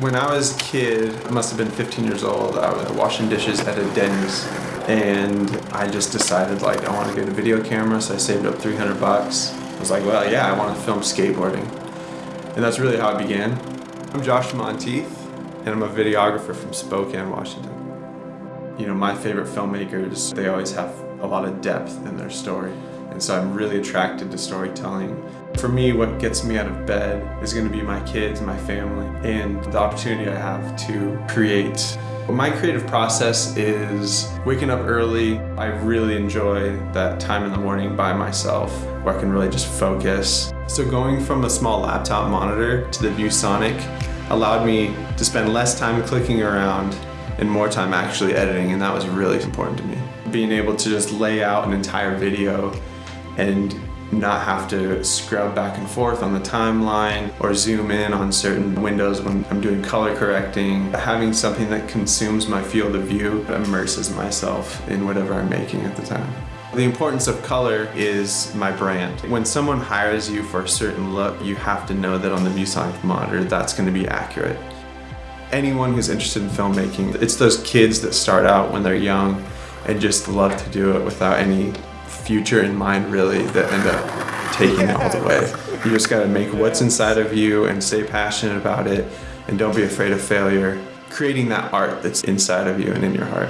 When I was a kid, I must have been 15 years old, I was washing dishes at a Denny's and I just decided like I want to get a video camera so I saved up 300 bucks. I was like, well yeah, I want to film skateboarding. And that's really how it began. I'm Josh Monteith and I'm a videographer from Spokane, Washington. You know, my favorite filmmakers, they always have a lot of depth in their story. And so I'm really attracted to storytelling. For me, what gets me out of bed is going to be my kids, my family, and the opportunity I have to create. My creative process is waking up early. I really enjoy that time in the morning by myself where I can really just focus. So going from a small laptop monitor to the ViewSonic allowed me to spend less time clicking around and more time actually editing and that was really important to me. Being able to just lay out an entire video and not have to scrub back and forth on the timeline or zoom in on certain windows when I'm doing color correcting. Having something that consumes my field of view immerses myself in whatever I'm making at the time. The importance of color is my brand. When someone hires you for a certain look, you have to know that on the ViewSonic monitor that's going to be accurate. Anyone who's interested in filmmaking, it's those kids that start out when they're young and just love to do it without any future in mind really that end up taking it all the way. You just gotta make what's inside of you and stay passionate about it and don't be afraid of failure. Creating that art that's inside of you and in your heart.